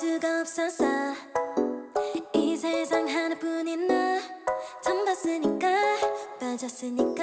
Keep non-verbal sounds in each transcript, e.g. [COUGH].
수가 없었어 이 세상 하나뿐인 나. 처음 봤으니까 빠졌으니까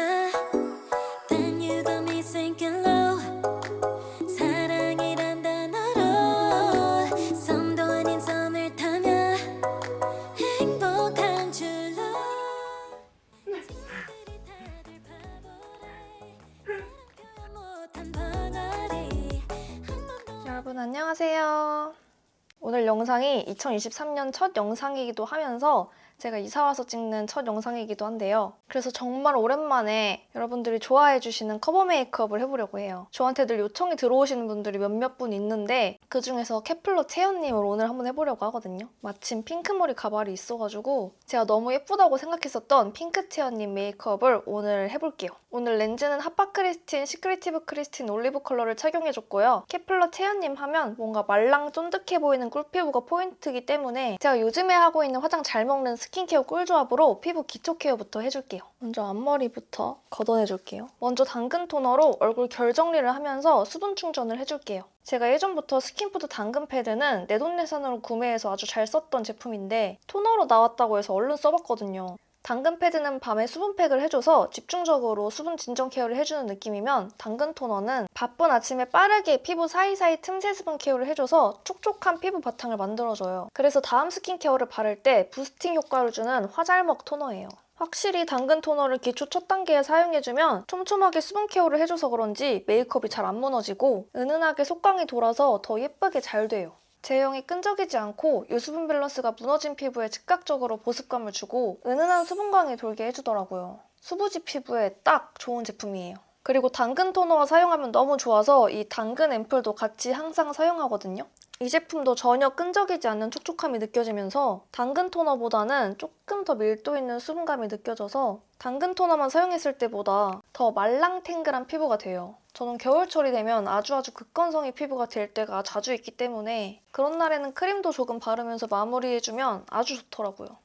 영상이 2023년 첫 영상이기도 하면서 제가 이사 와서 찍는 첫 영상이기도 한데요. 그래서 정말 오랜만에 여러분들이 좋아해 주시는 커버 메이크업을 해보려고 해요. 저한테 늘 요청이 들어오시는 분들이 몇몇 분 있는데 그 중에서 케플러 채연님을 오늘 한번 해보려고 하거든요. 마침 핑크머리 가발이 있어가지고 제가 너무 예쁘다고 생각했었던 핑크 채연님 메이크업을 오늘 해볼게요. 오늘 렌즈는 하파 크리스틴 시크리티브 크리스틴 올리브 컬러를 착용해줬고요. 케플러 채연님 하면 뭔가 말랑 쫀득해 보이는 꿀피부가 포인트이기 때문에 제가 요즘에 하고 있는 화장 잘 먹는 스킨케어 꿀조합으로 피부 기초 케어부터 해줄게요. 먼저 앞머리부터 걷어내줄게요. 먼저 당근 토너로 얼굴 결 정리를 하면서 수분 충전을 해줄게요. 제가 예전부터 스킨푸드 당근 패드는 내돈내산으로 구매해서 아주 잘 썼던 제품인데 토너로 나왔다고 해서 얼른 써봤거든요. 당근 패드는 밤에 수분팩을 해줘서 집중적으로 수분 진정 케어를 해주는 느낌이면 당근 토너는 바쁜 아침에 빠르게 피부 사이사이 틈새 수분 케어를 해줘서 촉촉한 피부 바탕을 만들어줘요. 그래서 다음 스킨케어를 바를 때 boosting 효과를 주는 화잘먹 토너예요. 확실히 당근 토너를 기초 첫 단계에 사용해주면 촘촘하게 수분 케어를 해줘서 그런지 메이크업이 잘 안 무너지고 은은하게 속광이 돌아서 더 예쁘게 잘 돼요. 제형이 끈적이지 않고 유수분 밸런스가 무너진 피부에 즉각적으로 보습감을 주고 은은한 수분광이 돌게 해주더라고요. 수부지 피부에 딱 좋은 제품이에요. 그리고 당근 토너와 사용하면 너무 좋아서 이 당근 앰플도 같이 항상 사용하거든요. 이 제품도 전혀 끈적이지 않는 촉촉함이 느껴지면서 당근 토너보다는 조금 더 밀도 있는 수분감이 느껴져서 당근 토너만 사용했을 때보다 더 말랑탱글한 피부가 돼요. 저는 겨울철이 되면 아주 아주 극건성의 피부가 될 때가 자주 있기 때문에 그런 날에는 크림도 조금 바르면서 마무리해주면 아주 좋더라고요.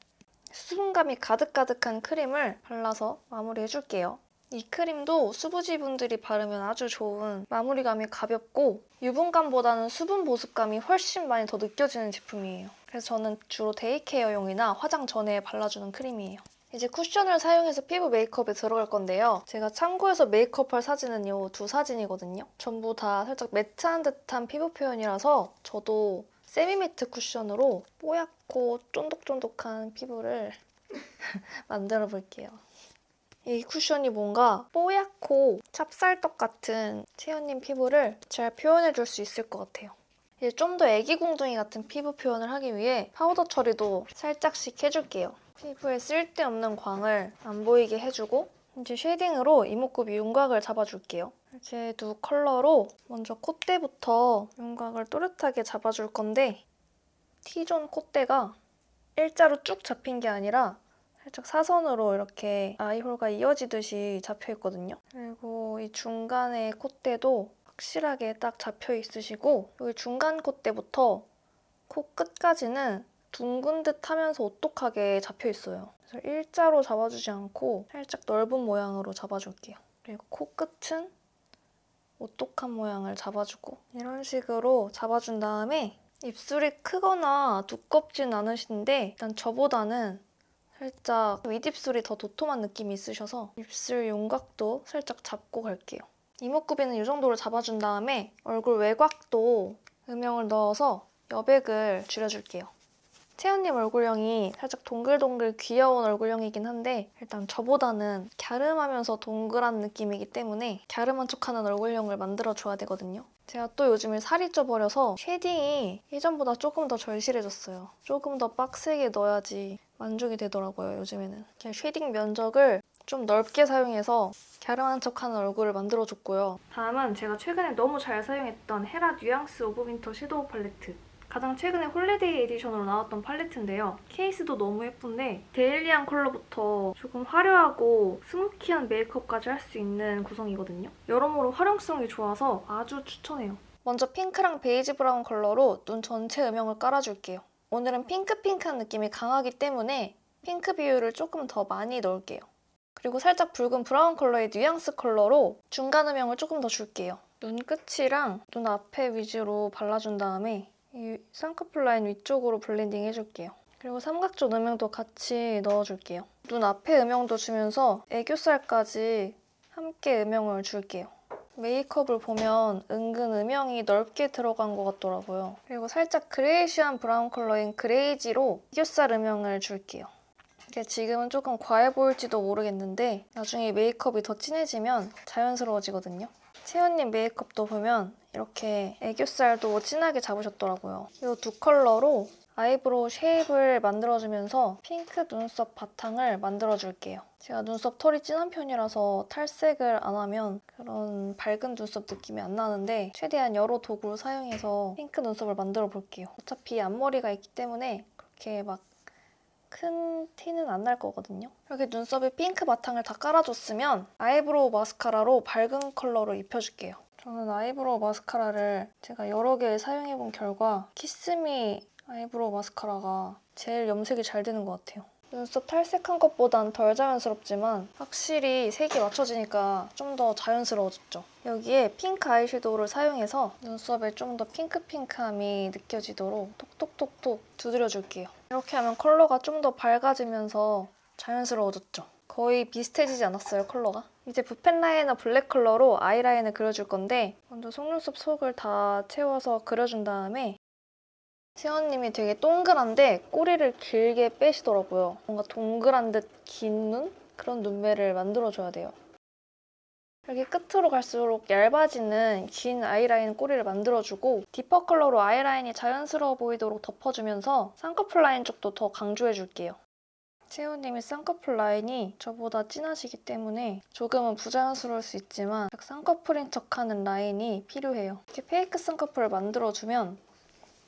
수분감이 가득가득한 크림을 발라서 마무리해줄게요. 이 크림도 수부지 분들이 바르면 아주 좋은 마무리감이 가볍고 유분감보다는 수분 보습감이 훨씬 많이 더 느껴지는 제품이에요. 그래서 저는 주로 day care용이나 화장 전에 발라주는 크림이에요. 이제 쿠션을 사용해서 피부 메이크업에 들어갈 건데요. 제가 참고해서 메이크업할 사진은 요두 사진이거든요. 전부 다 살짝 matte한 듯한 피부 표현이라서 저도 semi-matte 쿠션으로 뽀얗고 쫀득쫀득한 피부를 [LAUGHS] 만들어 볼게요. 이 쿠션이 뭔가 뽀얗고 찹쌀떡 같은 채연님 피부를 잘 표현해 줄 수 있을 것 같아요. 이제 좀 더 애기궁둥이 같은 피부 표현을 하기 위해 파우더 처리도 살짝씩 해줄게요. 피부에 쓸데없는 광을 안 보이게 해주고 이제 shading으로 이목구비 윤곽을 잡아줄게요. 이렇게 두 컬러로 먼저 콧대부터 윤곽을 또렷하게 잡아줄 건데 T zone 콧대가 일자로 쭉 잡힌 게 아니라 살짝 사선으로 이렇게 eye hole과 이어지듯이 잡혀있거든요. 그리고 이 중간에 콧대도 확실하게 딱 잡혀 있으시고 여기 중간 콧대부터 코 끝까지는 둥근 듯 하면서 오똑하게 잡혀 있어요. 그래서 일자로 잡아주지 않고 살짝 넓은 모양으로 잡아줄게요. 그리고 코 끝은 오똑한 모양을 잡아주고 이런 식으로 잡아준 다음에 입술이 크거나 두껍진 않으신데 일단 저보다는 살짝 윗입술이 더 도톰한 느낌이 있으셔서 입술 윤곽도 살짝 잡고 갈게요. 이목구비는 이 정도로 잡아준 다음에 얼굴 외곽도 음영을 넣어서 여백을 줄여줄게요. 채연님 얼굴형이 살짝 동글동글 귀여운 얼굴형이긴 한데 일단 저보다는 갸름하면서 동글한 느낌이기 때문에 갸름한 척하는 얼굴형을 만들어줘야 되거든요. 제가 또 요즘에 살이 쪄버려서 shading이 예전보다 조금 더 절실해졌어요. 조금 더 빡세게 넣어야지 만족이 되더라고요, 요즘에는. 이렇게 shading 면적을 좀 넓게 사용해서 갸름한 척하는 얼굴을 만들어줬고요. 다음은 제가 최근에 너무 잘 사용했던 헤라 Nuance of Winter shadow 팔레트. 가장 최근에 holiday edition으로 나왔던 팔레트인데요. 케이스도 너무 예쁜데 daily한 컬러부터 조금 화려하고 smoky한 메이크업까지 할 수 있는 구성이거든요. 여러모로 활용성이 좋아서 아주 추천해요. 먼저 핑크랑 베이지 브라운 컬러로 눈 전체 음영을 깔아줄게요. 오늘은 핑크핑크한 느낌이 강하기 때문에 핑크 비율을 조금 더 많이 넣을게요. 그리고 살짝 붉은 브라운 컬러의 뉘앙스 컬러로 중간 음영을 조금 더 줄게요. 눈 끝이랑 눈 앞에 위주로 발라준 다음에 이 쌍꺼풀 라인 위쪽으로 blending 해줄게요. 그리고 삼각zone 음영도 같이 넣어줄게요. 눈 앞에 음영도 주면서 애교살까지 함께 음영을 줄게요. 메이크업을 보면 은근 음영이 넓게 들어간 것 같더라고요. 그리고 살짝 grayish한 브라운 컬러인 greige로 애교살 음영을 줄게요. 이게 지금은 조금 과해 보일지도 모르겠는데 나중에 메이크업이 더 진해지면 자연스러워지거든요. 채연님 메이크업도 보면 이렇게 애교살도 진하게 잡으셨더라고요. 이 두 컬러로 eyebrow shape을 만들어주면서 핑크 눈썹 바탕을 만들어줄게요. 제가 눈썹 털이 진한 편이라서 탈색을 안 하면 그런 밝은 눈썹 느낌이 안 나는데 최대한 여러 도구를 사용해서 핑크 눈썹을 만들어 볼게요. 어차피 앞머리가 있기 때문에 그렇게 막 큰 티는 안 날 거거든요. 이렇게 눈썹에 핑크 바탕을 다 깔아줬으면 eyebrow 마스카라로 밝은 컬러로 입혀줄게요. 저는 eyebrow 마스카라를 제가 여러 개 사용해본 결과 키스미 eyebrow 마스카라가 제일 염색이 잘 되는 것 같아요. 눈썹 탈색한 것보단 덜 자연스럽지만 확실히 색이 맞춰지니까 좀 더 자연스러워졌죠. 여기에 핑크 아이섀도우를 사용해서 눈썹에 좀 더 핑크핑크함이 느껴지도록 톡톡톡톡 두드려줄게요. 이렇게 하면 컬러가 좀 더 밝아지면서 자연스러워졌죠. 거의 비슷해지지 않았어요, 컬러가? 이제 붓펜 liner 블랙 컬러로 아이라인을 그려줄 건데 먼저 속눈썹 속을 다 채워서 그려준 다음에 채연님이 되게 동그란데 꼬리를 길게 빼시더라고요. 뭔가 동그란 듯 긴 눈? 그런 눈매를 만들어줘야 돼요. 이렇게 끝으로 갈수록 얇아지는 긴 아이라인 꼬리를 만들어주고 deeper 컬러로 아이라인이 자연스러워 보이도록 덮어주면서 쌍꺼풀 라인 쪽도 더 강조해줄게요. 채연님이 쌍꺼풀 라인이 저보다 진하시기 때문에 조금은 부자연스러울 수 있지만 딱 쌍꺼풀인 척하는 라인이 필요해요. 이렇게 fake 쌍꺼풀을 만들어주면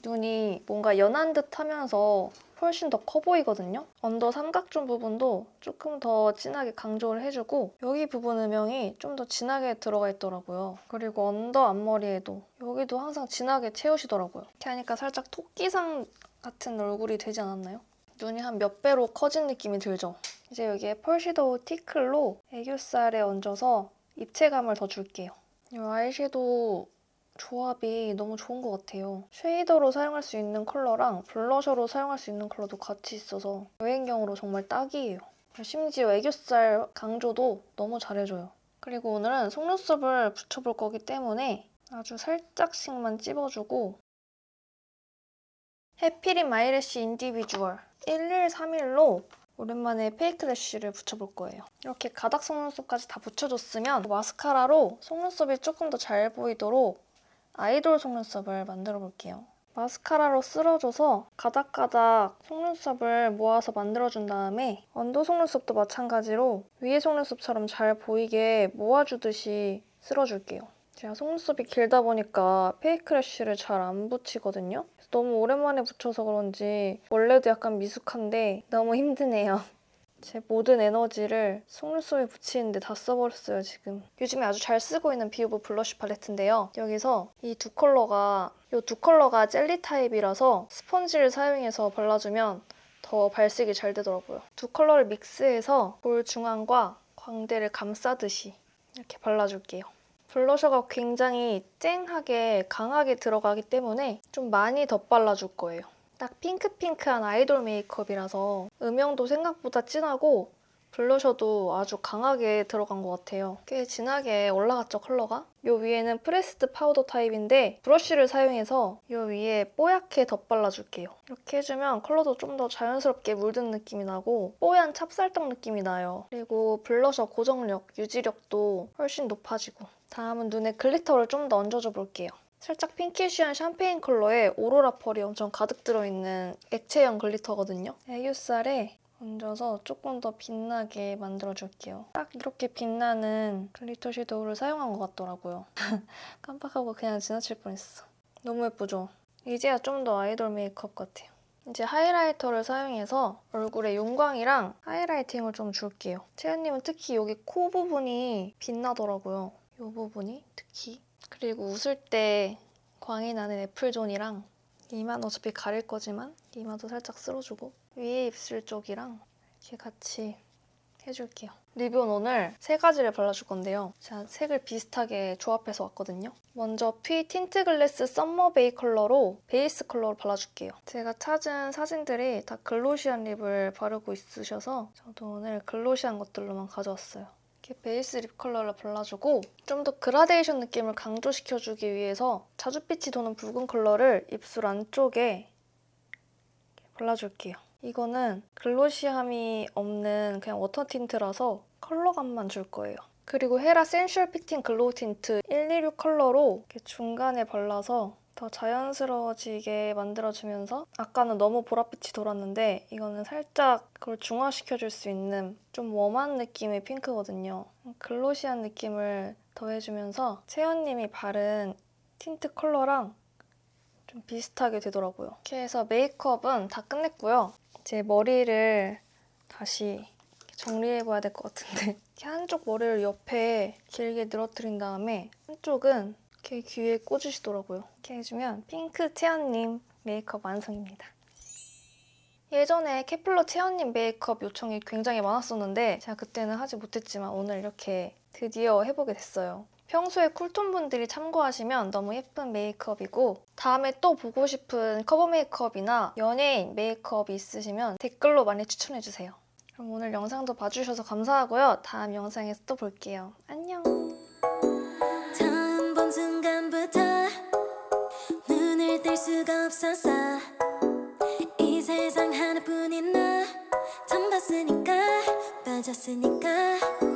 눈이 뭔가 연한 듯 하면서 훨씬 더 커 보이거든요. under 삼각zone 부분도 조금 더 진하게 강조를 해주고 여기 부분 음영이 좀 더 진하게 들어가 있더라고요. 그리고 under 앞머리에도 여기도 항상 진하게 채우시더라고요. 이렇게 하니까 살짝 토끼상 같은 얼굴이 되지 않았나요? 눈이 한 몇 배로 커진 느낌이 들죠? 이제 여기에 펄시도우 티클로 애교살에 얹어서 입체감을 더 줄게요. 이 아이섀도우 조합이 너무 좋은 것 같아요. 쉐이더로 사용할 수 있는 컬러랑 블러셔로 사용할 수 있는 컬러도 같이 있어서 여행용으로 정말 딱이에요. 심지어 애교살 강조도 너무 잘해줘요. 그리고 오늘은 속눈썹을 붙여볼 거기 때문에 아주 살짝씩만 찝어주고 해피린 마이래쉬 인디비주얼 1131로 오랜만에 fake lash를 붙여볼 거예요. 이렇게 가닥 속눈썹까지 다 붙여줬으면 마스카라로 속눈썹이 조금 더 잘 보이도록 아이돌 속눈썹을 만들어 볼게요. 마스카라로 쓸어줘서 가닥가닥 속눈썹을 모아서 만들어준 다음에 under 속눈썹도 마찬가지로 위에 속눈썹처럼 잘 보이게 모아주듯이 쓸어줄게요. 제가 속눈썹이 길다 보니까 fake lash를 잘 안 붙이거든요. 너무 오랜만에 붙여서 그런지 원래도 약간 미숙한데 너무 힘드네요. [LAUGHS] 제 모든 에너지를 속눈썹에 붙이는데 다 써버렸어요, 지금. 요즘에 아주 잘 쓰고 있는 비오브 블러쉬 팔레트인데요. 여기서 이 두 컬러가 이 두 컬러가 젤리 타입이라서 스펀지를 사용해서 발라주면 더 발색이 잘 되더라고요. 두 컬러를 믹스해서 볼 중앙과 광대를 감싸듯이 이렇게 발라줄게요. blusher가 굉장히 쨍하게 강하게 들어가기 때문에 좀 많이 더 발라줄 거예요. 딱 핑크핑크한 아이돌 메이크업이라서 음영도 생각보다 진하고 blusher도 아주 강하게 들어간 것 같아요. 꽤 진하게 올라갔죠, 컬러가? 이 위에는 pressed powder 타입인데 브러쉬를 사용해서 이 위에 뽀얗게 덧발라줄게요. 이렇게 해주면 컬러도 좀 더 자연스럽게 물든 느낌이 나고 뽀얀 찹쌀떡 느낌이 나요. 그리고 블러셔 고정력, 유지력도 훨씬 높아지고 다음은 눈에 glitter를 좀 더 얹어줘 볼게요. 살짝 pinkish한 샴페인 컬러에 오로라 펄이 엄청 가득 들어있는 액체형 glitter거든요. 애교살에 얹어서 조금 더 빛나게 만들어줄게요. 딱 이렇게 빛나는 glitter shadow를 사용한 것 같더라고요. [LAUGHS] 깜빡하고 그냥 지나칠 뻔했어. 너무 예쁘죠? 이제야 좀 더 아이돌 메이크업 같아요. 이제 highlighter를 사용해서 얼굴에 윤광이랑 highlighting을 좀 줄게요. 채연님은 특히 여기 코 부분이 빛나더라고요. 이 부분이 특히. 그리고 웃을 때 광이 나는 apple zone이랑 이마는 어차피 가릴 거지만 이마도 살짝 쓸어주고 위에 입술 쪽이랑 이렇게 같이 해줄게요. 립은 오늘 세 가지를 발라줄 건데요. 제가 색을 비슷하게 조합해서 왔거든요. 먼저 피 틴트 글래스 썸머 베이 컬러로 베이스 컬러로 발라줄게요. 제가 찾은 사진들이 다 glossy한 lip을 바르고 있으셔서 저도 오늘 glossy한 것들로만 가져왔어요. 이렇게 베이스 lip 컬러를 발라주고 좀 더 그라데이션 느낌을 강조시켜주기 위해서 자줏빛이 도는 붉은 컬러를 입술 안쪽에 발라줄게요. 이거는 glossy함이 없는 그냥 water tint라서 컬러감만 줄 거예요. 그리고 헤라 센슈얼 피팅 글로우 틴트 126 컬러로 중간에 발라서 더 자연스러워지게 만들어주면서 아까는 너무 보랏빛이 돌았는데 이거는 살짝 그걸 중화시켜줄 수 있는 좀 warm한 느낌의 핑크거든요. glossy한 느낌을 더해주면서 채연님이 바른 틴트 컬러랑 좀 비슷하게 되더라고요. 이렇게 해서 메이크업은 다 끝냈고요. 이제 머리를 다시 정리해봐야 될 것 같은데 [LAUGHS] 이렇게 한쪽 머리를 옆에 길게 늘어뜨린 다음에 한쪽은 이렇게 귀에 꽂으시더라고요. 이렇게 해주면 핑크 채연님 메이크업 완성입니다. 예전에 케플러 채연님 메이크업 요청이 굉장히 많았었는데 제가 그때는 하지 못했지만 오늘 이렇게 드디어 해보게 됐어요. 평소에 cool tone 분들이 참고하시면 너무 예쁜 메이크업이고 다음에 또 보고 싶은 커버 메이크업이나 연예인 메이크업이 있으시면 댓글로 많이 추천해주세요. 그럼 오늘 영상도 봐주셔서 감사하고요. 다음 영상에서 또 볼게요. 안녕! 순간부터 눈을 뗄 수가 없었어 이 세상 하나뿐인 나 처음 봤으니까 빠졌으니까.